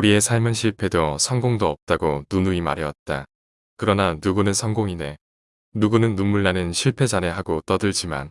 우리의 삶은 실패도 성공도 없다고 누누이 말해왔다. 그러나 누구는 성공이네. 누구는 눈물나는 실패자네 하고 떠들지만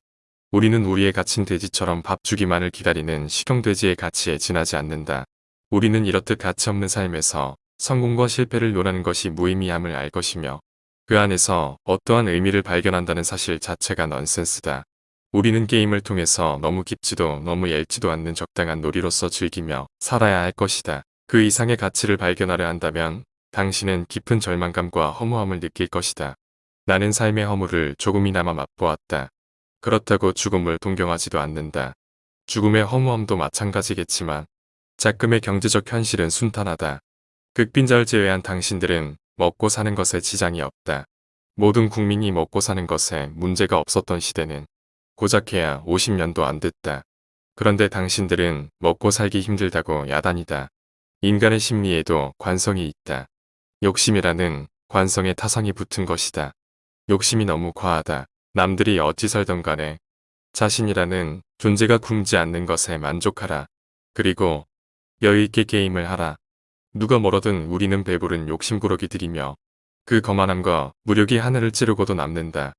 우리는 우리의 갇힌 돼지처럼 밥 주기만을 기다리는 식용돼지의 가치에 지나지 않는다. 우리는 이렇듯 가치 없는 삶에서 성공과 실패를 논하는 것이 무의미함을 알 것이며 그 안에서 어떠한 의미를 발견한다는 사실 자체가 넌센스다. 우리는 게임을 통해서 너무 깊지도 너무 얇지도 않는 적당한 놀이로서 즐기며 살아야 할 것이다. 그 이상의 가치를 발견하려 한다면 당신은 깊은 절망감과 허무함을 느낄 것이다. 나는 삶의 허물을 조금이나마 맛보았다. 그렇다고 죽음을 동경하지도 않는다. 죽음의 허무함도 마찬가지겠지만 작금의 경제적 현실은 순탄하다. 극빈자를 제외한 당신들은 먹고 사는 것에 지장이 없다. 모든 국민이 먹고 사는 것에 문제가 없었던 시대는 고작해야 50년도 안 됐다. 그런데 당신들은 먹고 살기 힘들다고 야단이다. 인간의 심리에도 관성이 있다. 욕심이라는 관성에 타성이 붙은 것이다. 욕심이 너무 과하다. 남들이 어찌 살던 간에 자신이라는 존재가 굶지 않는 것에 만족하라. 그리고 여유있게 게임을 하라. 누가 멀어든 우리는 배부른 욕심꾸러기들이며 그 거만함과 무력이 하늘을 찌르고도 남는다.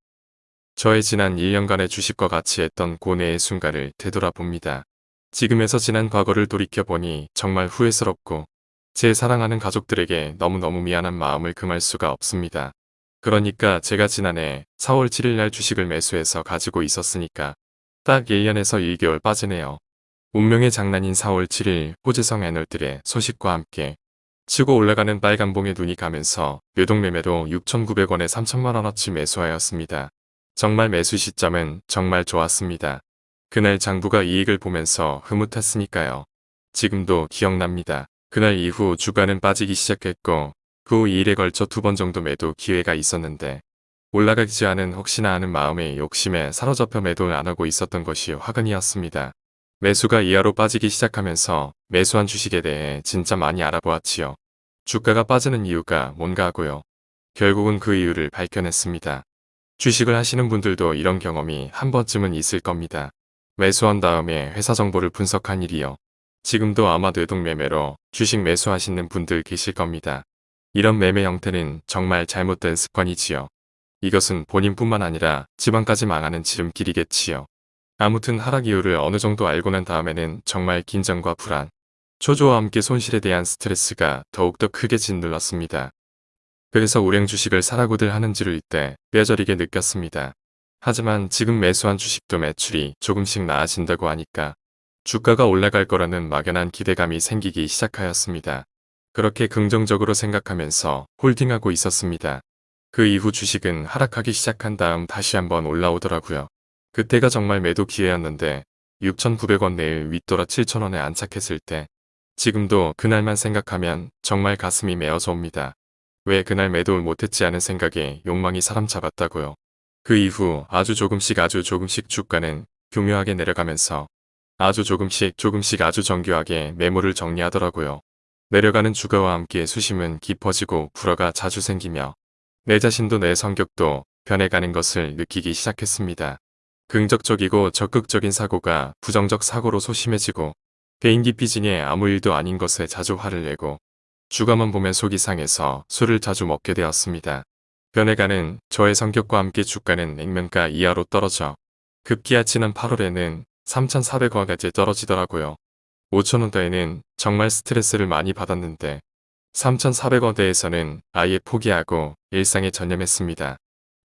저의 지난 1년간의 주식과 같이 했던 고뇌의 순간을 되돌아봅니다. 지금에서 지난 과거를 돌이켜보니 정말 후회스럽고 제 사랑하는 가족들에게 너무너무 미안한 마음을 금할 수가 없습니다. 그러니까 제가 지난해 4월 7일 날 주식을 매수해서 가지고 있었으니까 딱 1년에서 1개월 빠지네요. 운명의 장난인 4월 7일 호재성 애널들의 소식과 함께 치고 올라가는 빨간봉에 눈이 가면서 뇌동매매도 6,900원에 3천만원어치 매수하였습니다. 정말 매수 시점은 정말 좋았습니다. 그날 장부가 이익을 보면서 흐뭇했으니까요. 지금도 기억납니다. 그날 이후 주가는 빠지기 시작했고 그 후 2일에 걸쳐 두 번 정도 매도 기회가 있었는데 올라가지 않은 혹시나 하는 마음의 욕심에 사로잡혀 매도를 안 하고 있었던 것이 화근이었습니다. 매수가 이하로 빠지기 시작하면서 매수한 주식에 대해 진짜 많이 알아보았지요. 주가가 빠지는 이유가 뭔가 하고요. 결국은 그 이유를 밝혀냈습니다. 주식을 하시는 분들도 이런 경험이 한 번쯤은 있을 겁니다. 매수한 다음에 회사 정보를 분석한 일이요. 지금도 아마 뇌동매매로 주식 매수하시는 분들 계실 겁니다. 이런 매매 형태는 정말 잘못된 습관이지요. 이것은 본인뿐만 아니라 집안까지 망하는 지름길이겠지요. 아무튼 하락 이유를 어느 정도 알고 난 다음에는 정말 긴장과 불안, 초조와 함께 손실에 대한 스트레스가 더욱더 크게 짓눌렀습니다. 그래서 우량 주식을 사라고들 하는지를 이때 뼈저리게 느꼈습니다. 하지만 지금 매수한 주식도 매출이 조금씩 나아진다고 하니까 주가가 올라갈 거라는 막연한 기대감이 생기기 시작하였습니다. 그렇게 긍정적으로 생각하면서 홀딩하고 있었습니다. 그 이후 주식은 하락하기 시작한 다음 다시 한번 올라오더라고요. 그때가 정말 매도 기회였는데 6,900원 내일 윗돌아 7,000원에 안착했을 때 지금도 그날만 생각하면 정말 가슴이 메어져 옵니다. 왜 그날 매도를 못했지 하는 생각에 욕망이 사람 잡았다고요. 그 이후 아주 조금씩 아주 조금씩 주가는 교묘하게 내려가면서 아주 조금씩 조금씩 아주 정교하게 매물을 정리하더라고요. 내려가는 주가와 함께 수심은 깊어지고 불어가 자주 생기며 내 자신도 내 성격도 변해가는 것을 느끼기 시작했습니다. 긍정적이고 적극적인 사고가 부정적 사고로 소심해지고 개인기 삐진에 아무 일도 아닌 것에 자주 화를 내고 주가만 보면 속이 상해서 술을 자주 먹게 되었습니다. 변해가는 저의 성격과 함께 주가는 냉면가 이하로 떨어져 급기야 지난 8월에는 3,400원까지 떨어지더라고요. 5천원대에는 정말 스트레스를 많이 받았는데 3,400원대에서는 아예 포기하고 일상에 전념했습니다.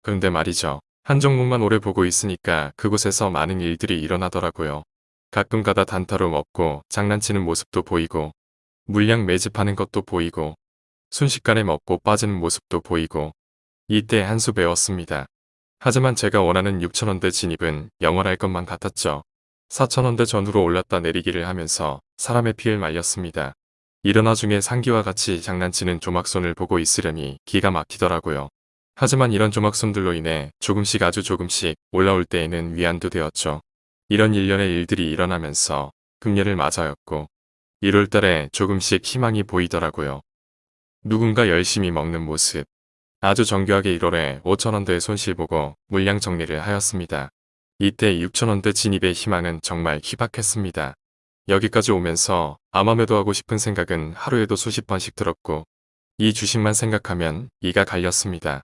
그런데 말이죠. 한 종목만 오래 보고 있으니까 그곳에서 많은 일들이 일어나더라고요. 가끔 가다 단타로 먹고 장난치는 모습도 보이고 물량 매집하는 것도 보이고 순식간에 먹고 빠지는 모습도 보이고 이때 한 수 배웠습니다. 하지만 제가 원하는 6천원대 진입은 영원할 것만 같았죠. 4천원대 전후로 올랐다 내리기를 하면서 사람의 피를 말렸습니다. 일어나 중에 상기와 같이 장난치는 조막손을 보고 있으려니 기가 막히더라고요. 하지만 이런 조막손들로 인해 조금씩 아주 조금씩 올라올 때에는 위안도 되었죠. 이런 일련의 일들이 일어나면서 금년을 맞아였고 1월 달에 조금씩 희망이 보이더라고요. 누군가 열심히 먹는 모습. 아주 정교하게 1월에 5천원대 손실 보고 물량 정리를 하였습니다. 이때 6천원대 진입의 희망은 정말 희박했습니다. 여기까지 오면서 아마 매도하고 싶은 생각은 하루에도 수십 번씩 들었고 이 주식만 생각하면 이가 갈렸습니다.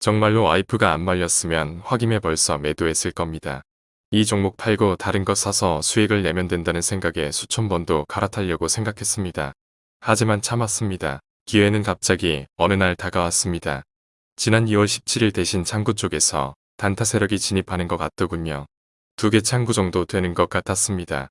정말로 와이프가 안 말렸으면 확임해 벌써 매도했을 겁니다. 이 종목 팔고 다른 거 사서 수익을 내면 된다는 생각에 수천 번도 갈아타려고 생각했습니다. 하지만 참았습니다. 기회는 갑자기 어느 날 다가왔습니다. 지난 2월 17일 대신 창구 쪽에서 단타 세력이 진입하는 것 같더군요. 두 개 창구 정도 되는 것 같았습니다.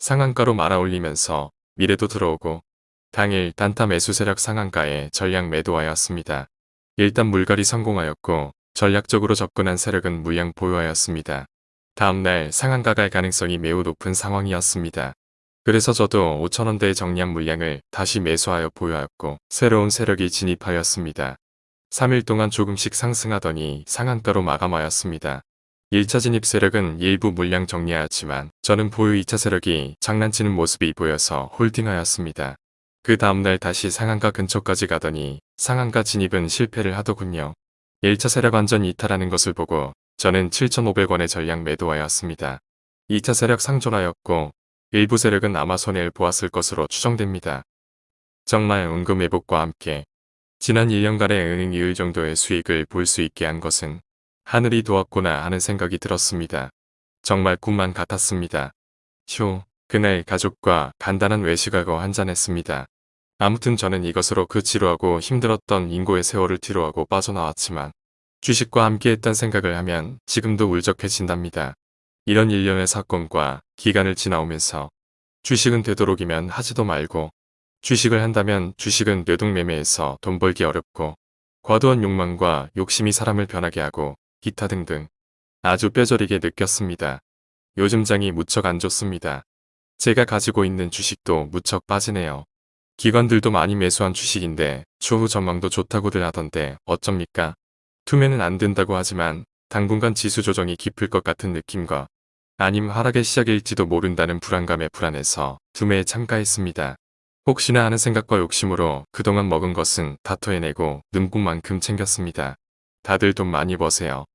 상한가로 말아 올리면서 미래도 들어오고 당일 단타 매수 세력 상한가에 전량 매도하였습니다. 일단 물갈이 성공하였고 전략적으로 접근한 세력은 물량 보유하였습니다. 다음날 상한가 갈 가능성이 매우 높은 상황이었습니다. 그래서 저도 5천원대의 정량 물량을 다시 매수하여 보유하였고 새로운 세력이 진입하였습니다. 3일 동안 조금씩 상승하더니 상한가로 마감하였습니다. 1차 진입 세력은 일부 물량 정리하였지만 저는 보유 2차 세력이 장난치는 모습이 보여서 홀딩하였습니다. 그 다음날 다시 상한가 근처까지 가더니 상한가 진입은 실패를 하더군요. 1차 세력 완전 이탈하는 것을 보고 저는 7,500원의 전량 매도하였습니다. 2차 세력 상존하였고 일부 세력은 아마 손해를 보았을 것으로 추정됩니다. 정말 은금 회복과 함께 지난 1년간의 은행 이율 정도의 수익을 볼 수 있게 한 것은 하늘이 도왔구나 하는 생각이 들었습니다. 정말 꿈만 같았습니다. 휴, 그날 가족과 간단한 외식하고 한잔했습니다. 아무튼 저는 이것으로 그 지루하고 힘들었던 인고의 세월을 뒤로하고 빠져나왔지만 주식과 함께했던 생각을 하면 지금도 울적해진답니다. 이런 일련의 사건과 기간을 지나오면서 주식은 되도록이면 하지도 말고 주식을 한다면 주식은 뇌동매매에서 돈 벌기 어렵고 과도한 욕망과 욕심이 사람을 변하게 하고 기타 등등 아주 뼈저리게 느꼈습니다. 요즘 장이 무척 안 좋습니다. 제가 가지고 있는 주식도 무척 빠지네요. 기관들도 많이 매수한 주식인데 추후 전망도 좋다고들 하던데 어쩝니까? 투매는 안 된다고 하지만 당분간 지수 조정이 깊을 것 같은 느낌과 아님 하락의 시작일지도 모른다는 불안감에 불안해서 투매에 참가했습니다. 혹시나 하는 생각과 욕심으로 그동안 먹은 것은 다 토해내고 눈꽃만큼 챙겼습니다. 다들 돈 많이 버세요.